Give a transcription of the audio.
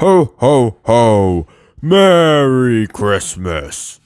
Ho, ho, ho. Merry Christmas.